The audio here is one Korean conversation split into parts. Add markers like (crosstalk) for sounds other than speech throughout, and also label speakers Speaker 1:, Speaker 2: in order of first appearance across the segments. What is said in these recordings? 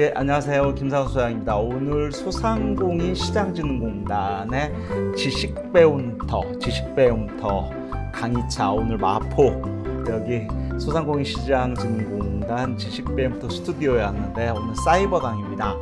Speaker 1: 예, 안녕하세요. 김상수 소장입니다. 오늘 소상공인 시장진흥공단의 지식배움터, 지식배움터 강의차 오늘 마포 여기 소상공인 시장진흥공단 지식배움터 스튜디오에 왔는데 오늘 사이버 강의입니다.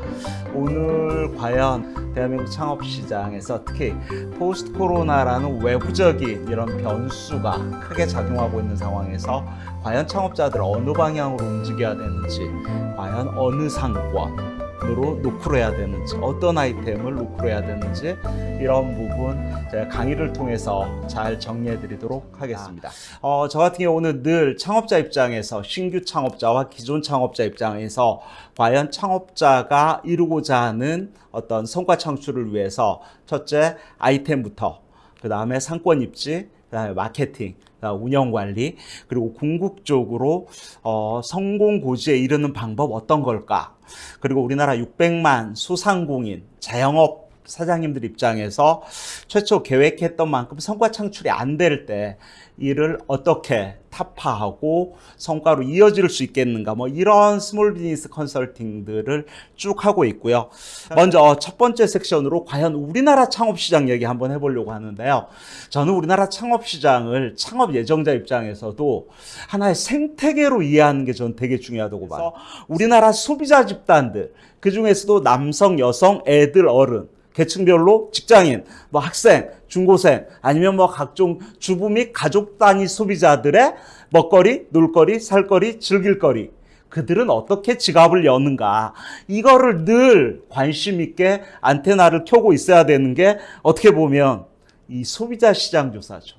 Speaker 1: 오늘 과연 대한민국 창업시장에서 특히 포스트 코로나라는 외부적인 이런 변수가 크게 작용하고 있는 상황에서 과연 창업자들 어느 방향으로 움직여야 되는지 과연 어느 상권 으로 노크를 해야 되는지 어떤 아이템을 노크를 해야 되는지 이런 부분 제가 강의를 통해서 잘 정리해 드리도록 하겠습니다. 어, 저 같은 경우는 늘 창업자 입장에서 신규 창업자와 기존 창업자 입장에서 과연 창업자가 이루고자 하는 어떤 성과 창출을 위해서 첫째 아이템부터 그 다음에 상권 입지 그 다음에 마케팅, 운영 관리, 그리고 궁극적으로 어, 성공 고지에 이르는 방법 어떤 걸까? 그리고 우리나라 600만 소상공인 자영업 사장님들 입장에서 최초 계획했던 만큼 성과 창출이 안 될 때 이를 어떻게 타파하고 성과로 이어질 수 있겠는가 뭐 이런 small business 컨설팅들을 쭉 하고 있고요. 먼저 첫 번째 섹션으로 과연 우리나라 창업 시장 얘기 한번 해보려고 하는데요. 저는 우리나라 창업 시장을 창업 예정자 입장에서도 하나의 생태계로 이해하는 게 저는 되게 중요하다고 봐요. 우리나라 소비자 집단들 그 중에서도 남성, 여성, 애들, 어른 계층별로 직장인, 뭐 학생, 중고생, 아니면 뭐 각종 주부 및 가족 단위 소비자들의 먹거리, 놀거리, 살거리, 즐길거리. 그들은 어떻게 지갑을 여는가. 이거를 늘 관심 있게 안테나를 켜고 있어야 되는 게 어떻게 보면 이 소비자 시장 조사죠.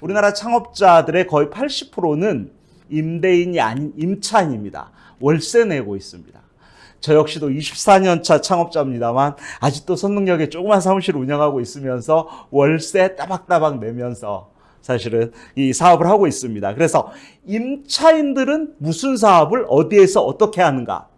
Speaker 1: 우리나라 창업자들의 거의 80%는 임대인이 아닌 임차인입니다. 월세 내고 있습니다. 저 역시도 24년 차 창업자입니다만 아직도 선능력에 조그만 사무실 운영하고 있으면서 월세 따박따박 내면서 사실은 이 사업을 하고 있습니다. 그래서 임차인들은 무슨 사업을 어디에서 어떻게 하는가?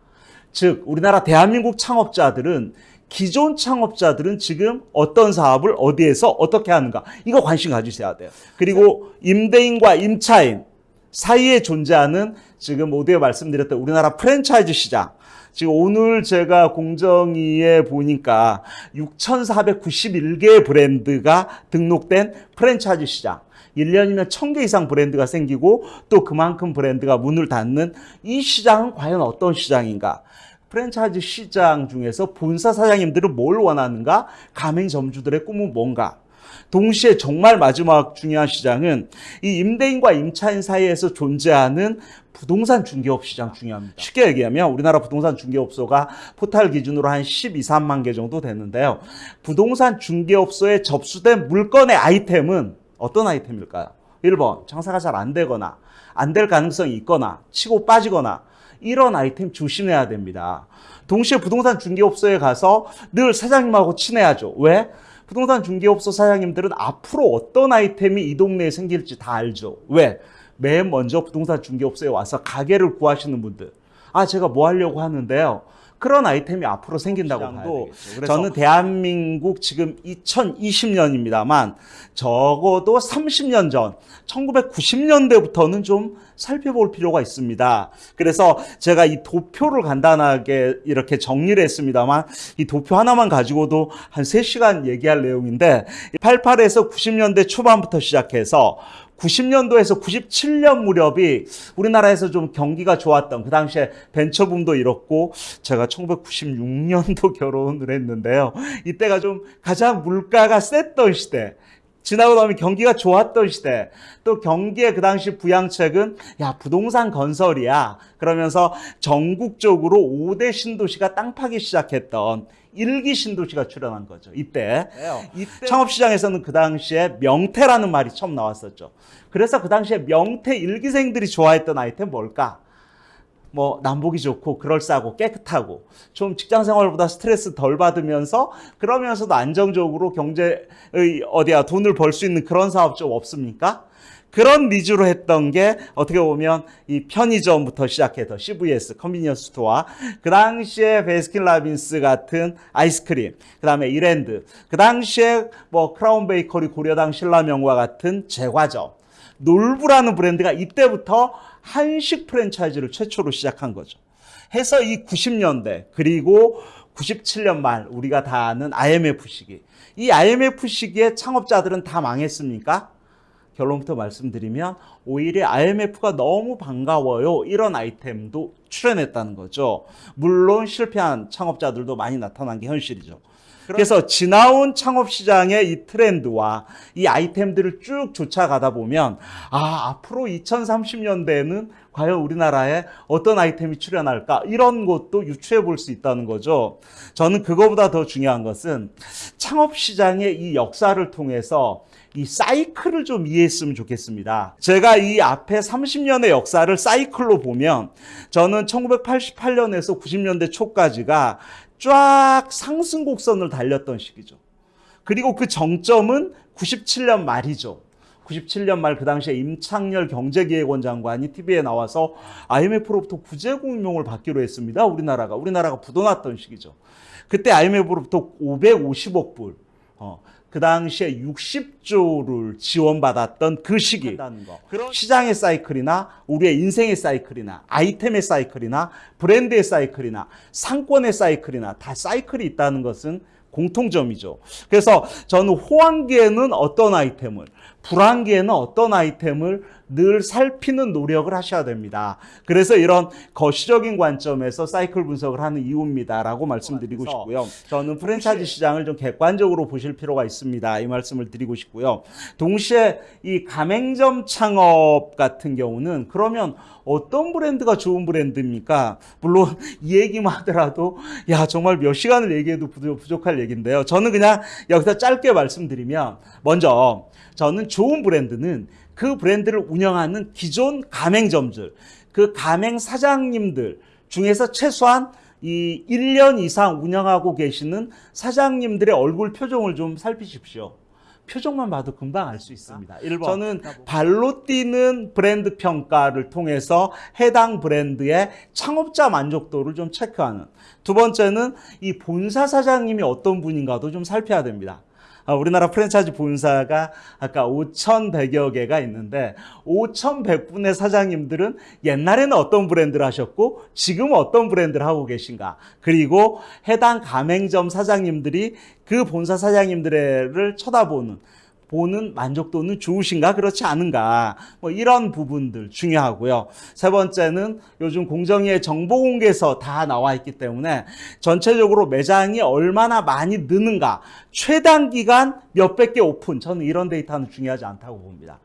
Speaker 1: 즉 우리나라 대한민국 창업자들은 기존 창업자들은 지금 어떤 사업을 어디에서 어떻게 하는가? 이거 관심 가지셔야 돼요. 그리고 임대인과 임차인 사이에 존재하는 지금 모두에 말씀드렸던 우리나라 프랜차이즈 시장 지금 오늘 제가 공정위에 보니까 6,491개의 브랜드가 등록된 프랜차이즈 시장. 1년이면 1000개 이상 브랜드가 생기고 또 그만큼 브랜드가 문을 닫는 이 시장은 과연 어떤 시장인가? 프랜차이즈 시장 중에서 본사 사장님들은 뭘 원하는가? 가맹점주들의 꿈은 뭔가? 동시에 정말 마지막 중요한 시장은 이 임대인과 임차인 사이에서 존재하는 부동산 중개업 시장 중요합니다. 쉽게 얘기하면 우리나라 부동산 중개업소가 포탈 기준으로 한 12, 3만 개 정도 되는데요. 부동산 중개업소에 접수된 물건의 아이템은 어떤 아이템일까요? 1번 장사가 잘 안 되거나 안 될 가능성이 있거나 치고 빠지거나 이런 아이템 조심해야 됩니다. 동시에 부동산 중개업소에 가서 늘 사장님하고 친해야죠. 왜? 부동산 중개업소 사장님들은 앞으로 어떤 아이템이 이 동네에 생길지 다 알죠. 왜? 맨 먼저 부동산 중개업소에 와서 가게를 구하시는 분들. 아, 제가 뭐 하려고 하는데요. 그런 아이템이 앞으로 생긴다고 되겠죠. 저는 대한민국 지금 2020년입니다만 적어도 30년 전 1990년대부터는 좀 살펴볼 필요가 있습니다. 그래서 제가 이 도표를 간단하게 이렇게 정리를 했습니다만 이 도표 하나만 가지고도 한 3시간 얘기할 내용인데 88에서 90년대 초반부터 시작해서 90년도에서 97년 무렵이 우리나라에서 좀 경기가 좋았던 그 당시에 벤처붐도 이렇고 제가 1996년도 (laughs) 결혼을 했는데요. 이때가 좀 가장 물가가 셌던 시대. 지나고 나면 경기가 좋았던 시대. 또 경기의 그 당시 부양책은 야 부동산 건설이야. 그러면서 전국적으로 5대 신도시가 땅 파기 시작했던 일기 신도시가 출연한 거죠. 이때. 이때 창업시장에서는 그 당시에 명태라는 말이 처음 나왔었죠. 그래서 그 당시에 명퇴 일기생들이 좋아했던 아이템 뭘까? 뭐 남보기 좋고 그럴싸하고 깨끗하고 좀 직장 생활보다 스트레스 덜 받으면서 그러면서도 안정적으로 경제의 어디야 돈을 벌 수 있는 그런 사업 좀 없습니까? 그런 needs로 했던 게 어떻게 보면 이 편의점부터 시작해서 CVS, convenience store, 그 당시에 베스킨 라빈스 같은 아이스크림, 그 다음에 이랜드, 그 당시에 뭐 크라운 베이커리 고려당 신라명과 같은 제과점, 놀부라는 브랜드가 이때부터 한식 프랜차이즈를 최초로 시작한 거죠. 해서 이 90년대 그리고 97년 말 우리가 다 아는 IMF 시기. 이 IMF 시기에 창업자들은 다 망했습니까? 결론부터 말씀드리면 오히려 IMF가 너무 반가워요. 이런 아이템도 출연했다는 거죠. 물론 실패한 창업자들도 많이 나타난 게 현실이죠. 그래서 지나온 창업 시장의 이 트렌드와 이 아이템들을 쭉 쫓아가다 보면 아 앞으로 2030년대에는 과연 우리나라에 어떤 아이템이 출연할까 이런 것도 유추해 볼 수 있다는 거죠. 저는 그거보다 더 중요한 것은 창업 시장의 이 역사를 통해서 이 사이클을 좀 이해했으면 좋겠습니다. 제가 이 앞에 30년의 역사를 사이클로 보면 저는 1988년에서 90년대 초까지가 쫙 상승 곡선을 달렸던 시기죠. 그리고 그 정점은 97년 말이죠. 97년 말 그 당시에 임창열 경제기획원 장관이 TV에 나와서 IMF로부터 구제 공명을 받기로 했습니다. 우리나라가 우리나라가 부도났던 시기죠. 그때 IMF로부터 550억 불, 어, 그 당시에 60조를 지원받았던 그 시기. 시장의 사이클이나 우리의 인생의 사이클이나 아이템의 사이클이나 브랜드의 사이클이나 상권의 사이클이나 다 사이클이 있다는 것은 공통점이죠. 그래서 저는 호황기에는 어떤 아이템을, 불황기에는 어떤 아이템을 늘 살피는 노력을 하셔야 됩니다. 그래서 이런 거시적인 관점에서 사이클 분석을 하는 이유입니다라고 말씀드리고 싶고요. 저는 프랜차이즈 시장을 좀 객관적으로 보실 필요가 있습니다. 이 말씀을 드리고 싶고요. 동시에 이 가맹점 창업 같은 경우는 그러면 어떤 브랜드가 좋은 브랜드입니까? 물론 이 얘기만 하더라도 야 정말 몇 시간을 얘기해도 부족할 얘기인데요. 저는 그냥 여기서 짧게 말씀드리면 먼저 저는 좋은 브랜드는 그 브랜드를 운영하는 기존 가맹점들, 그 가맹 사장님들 중에서 최소한 이 1년 이상 운영하고 계시는 사장님들의 얼굴 표정을 좀 살피십시오. 표정만 봐도 금방 알 수 있습니다. 1번. 저는 발로 뛰는 브랜드 평가를 통해서 해당 브랜드의 창업자 만족도를 좀 체크하는. 두 번째는 이 본사 사장님이 어떤 분인가도 좀 살펴야 됩니다. 아, 우리나라 프랜차이즈 본사가 아까 5,100여 개가 있는데 5,100분의 사장님들은 옛날에는 어떤 브랜드를 하셨고 지금 어떤 브랜드를 하고 계신가? 그리고 해당 가맹점 사장님들이 그 본사 사장님들을 쳐다보는 보는 만족도는 좋으신가? 그렇지 않은가? 뭐 이런 부분들 중요하고요. 세 번째는 요즘 공정위의 정보 공개서 다 나와 있기 때문에 전체적으로 매장이 얼마나 많이 느는가? 최단 기간 몇백 개 오픈. 저는 이런 데이터는 중요하지 않다고 봅니다.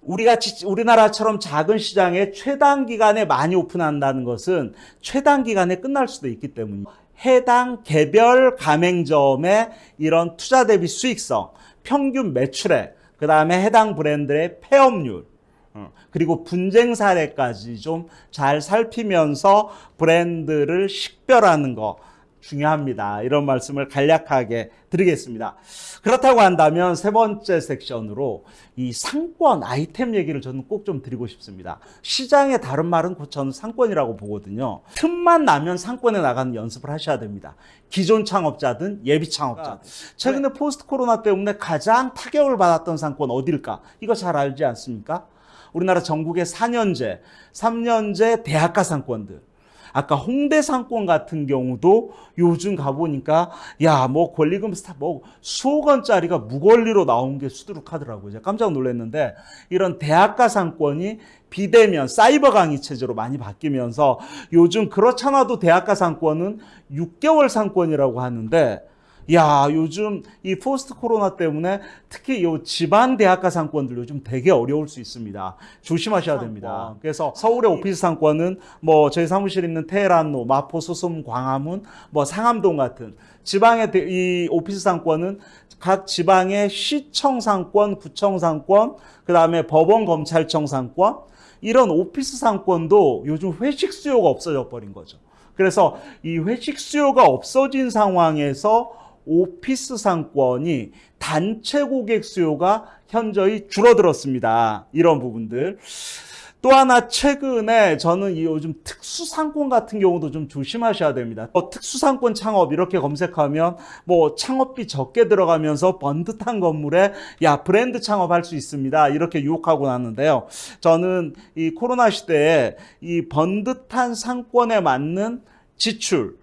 Speaker 1: 우리가 우리나라처럼 작은 시장에 최단 기간에 많이 오픈한다는 것은 최단 기간에 끝날 수도 있기 때문에 해당 개별 가맹점의 이런 투자 대비 수익성 평균 매출액, 그 다음에 해당 브랜드의 폐업률, 어, 그리고 분쟁 사례까지 좀 잘 살피면서 브랜드를 식별하는 거 중요합니다. 이런 말씀을 간략하게 드리겠습니다. 그렇다고 한다면 세 번째 섹션으로 이 상권 아이템 얘기를 저는 꼭 좀 드리고 싶습니다. 시장의 다른 말은 저는 상권이라고 보거든요. 틈만 나면 상권에 나가는 연습을 하셔야 됩니다. 기존 창업자든 예비 창업자든. 최근에 네. 포스트 코로나 때문에 가장 타격을 받았던 상권 어딜까? 이거 잘 알지 않습니까? 우리나라 전국의 4년제, 3년제 대학가 상권들. 아까 홍대 상권 같은 경우도 요즘 가보니까 야 뭐 권리금 스타 뭐 수억 원짜리가 무권리로 나온 게 수두룩하더라고요. 깜짝 놀랐는데 이런 대학가 상권이 비대면 사이버 강의 체제로 많이 바뀌면서 요즘 그렇잖아도 대학가 상권은 6개월 상권이라고 하는데 야, 요즘 이 post 코로나 때문에 특히 요 지방 대학가 상권들 요즘 되게 어려울 수 있습니다. 조심하셔야 됩니다. 그래서 서울의 오피스 상권은 뭐 저희 사무실 있는 테헤란로, 마포, 소솜, 광화문, 뭐 상암동 같은 지방의 이 오피스 상권은 각 지방의 시청 상권, 구청 상권, 그 다음에 법원 검찰청 상권 이런 오피스 상권도 요즘 회식 수요가 없어져 버린 거죠. 그래서 이 회식 수요가 없어진 상황에서 오피스 상권이 단체 고객 수요가 현저히 줄어들었습니다. 이런 부분들. 또 하나 최근에 저는 이 요즘 특수상권 같은 경우도 좀 조심하셔야 됩니다. 어, 특수상권 창업 이렇게 검색하면 뭐 창업비 적게 들어가면서 번듯한 건물에 야 브랜드 창업할 수 있습니다. 이렇게 유혹하고 났는데요. 저는 이 코로나 시대에 이 번듯한 상권에 맞는 지출 의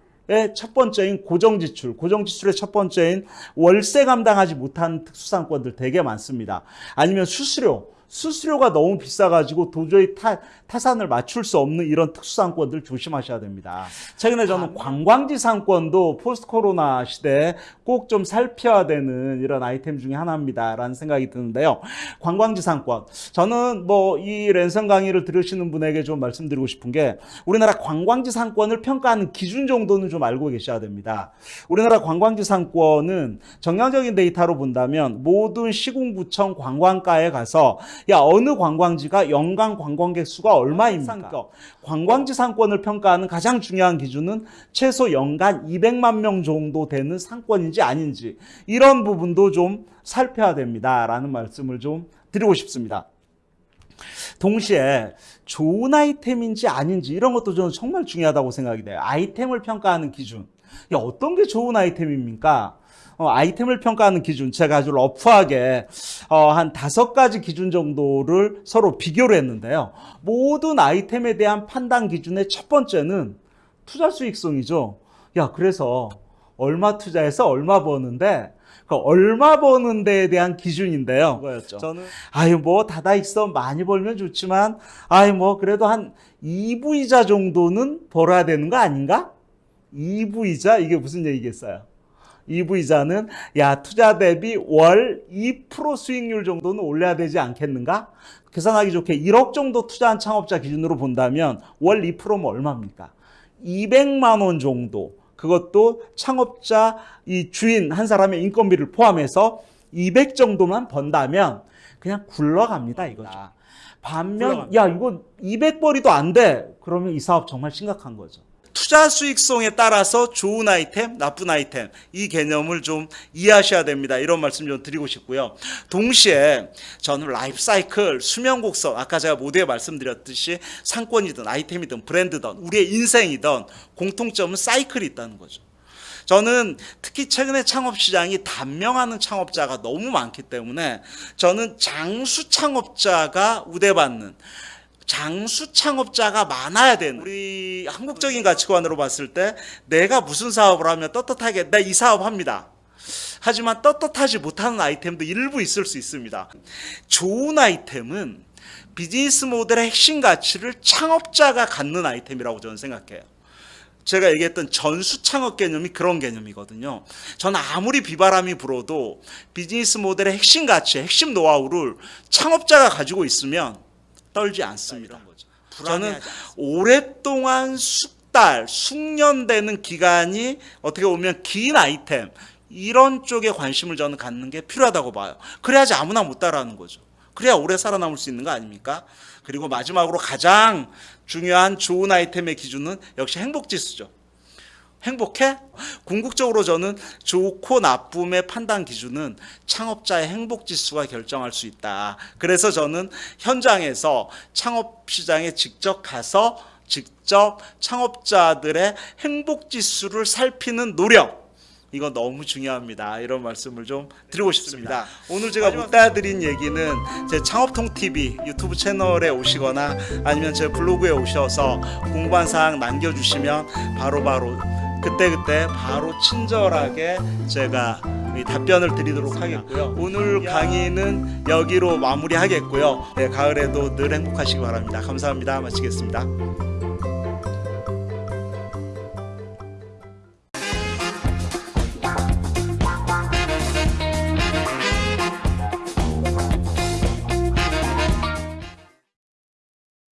Speaker 1: 첫 번째인 고정 지출, 고정 지출의 첫 번째인 월세 감당하지 못한 특수상권들 되게 많습니다. 아니면 수수료, 수수료가 너무 비싸가지고 도저히 타, 타산을 맞출 수 없는 이런 특수상권들 조심하셔야 됩니다. 최근에 저는 관광지 상권도 포스트 코로나 시대에 꼭 좀 살펴야 되는 이런 아이템 중에 하나입니다라는 생각이 드는데요. 관광지 상권. 저는 뭐 이 랜선 강의를 들으시는 분에게 좀 말씀드리고 싶은 게 우리나라 관광지 상권을 평가하는 기준 정도는 좀 알고 계셔야 됩니다. 우리나라 관광지 상권은 정량적인 데이터로 본다면 모든 시군구청 관광가에 가서 야 어느 관광지가 연간 관광객 수가 얼마입니까? 관광지 상권을 평가하는 가장 중요한 기준은 최소 연간 200만 명 정도 되는 상권인지 아닌지 이런 부분도 좀 살펴야 됩니다라는 말씀을 좀 드리고 싶습니다. 동시에 좋은 아이템인지 아닌지 이런 것도 저는 정말 중요하다고 생각이 돼요. 아이템을 평가하는 기준. 야, 어떤 게 좋은 아이템입니까? 어, 아이템을 평가하는 기준 제가 아주 러프하게 어, 한 다섯 가지 기준 정도를 서로 비교를 했는데요. 모든 아이템에 대한 판단 기준의 첫 번째는 투자 수익성이죠. 야 그래서 얼마 투자해서 얼마 버는데 그 얼마 버는 데에 대한 기준인데요. 그거였죠. 저는 아유 뭐 다다익서 많이 벌면 좋지만 아유 뭐 그래도 한 2부이자 정도는 벌어야 되는 거 아닌가? 2부이자 이게 무슨 얘기겠어요? EV자는 야 투자 대비 월 2% 수익률 정도는 올려야 되지 않겠는가? 계산하기 좋게 1억 정도 투자한 창업자 기준으로 본다면 월 2%면 얼마입니까? 200만 원 정도. 그것도 창업자 이 주인 한 사람의 인건비를 포함해서 200 정도만 번다면 그냥 굴러갑니다 이거죠. 반면 야 이거 200벌이도 안 돼. 그러면 이 사업 정말 심각한 거죠. 투자 수익성에 따라서 좋은 아이템, 나쁜 아이템 이 개념을 좀 이해하셔야 됩니다. 이런 말씀 좀 드리고 싶고요. 동시에 저는 라이프 사이클, 수명 곡선 아까 제가 모두에 말씀드렸듯이 상권이든 아이템이든 브랜드든 우리의 인생이든 공통점은 사이클이 있다는 거죠. 저는 특히 최근에 창업 시장이 단명하는 창업자가 너무 많기 때문에 저는 장수 창업자가 우대받는 장수 창업자가 많아야 되는 우리 한국적인 가치관으로 봤을 때 내가 무슨 사업을 하면 떳떳하게 나 이 사업 합니다. 하지만 떳떳하지 못하는 아이템도 일부 있을 수 있습니다. 좋은 아이템은 비즈니스 모델의 핵심 가치를 창업자가 갖는 아이템이라고 저는 생각해요. 제가 얘기했던 전수 창업 개념이 그런 개념이거든요. 저는 아무리 비바람이 불어도 비즈니스 모델의 핵심 가치, 핵심 노하우를 창업자가 가지고 있으면 떨지 않습니다. 저는 오랫동안 숙달, 숙련되는 기간이 어떻게 보면 긴 아이템 이런 쪽에 관심을 저는 갖는 게 필요하다고 봐요. 그래야지 아무나 못 따라하는 거죠. 그래야 오래 살아남을 수 있는 거 아닙니까? 그리고 마지막으로 가장 중요한 좋은 아이템의 기준은 역시 행복지수죠. 행복해? 궁극적으로 저는 좋고 나쁨의 판단 기준은 창업자의 행복 지수가 결정할 수 있다. 그래서 저는 현장에서 창업 시장에 직접 가서 직접 창업자들의 행복 지수를 살피는 노력 이거 너무 중요합니다. 이런 말씀을 좀 드리고 싶습니다. 오늘 제가 못다드린 얘기는 제 창업통 TV 유튜브 채널에 오시거나 아니면 제 블로그에 오셔서 공부한 사항 남겨주시면 바로바로 그때그때 바로 친절하게 제가 답변을 드리도록 하겠고요. 오늘 강의는 여기로 마무리하겠고요. 네, 가을에도 늘 행복하시기 바랍니다. 감사합니다. 마치겠습니다.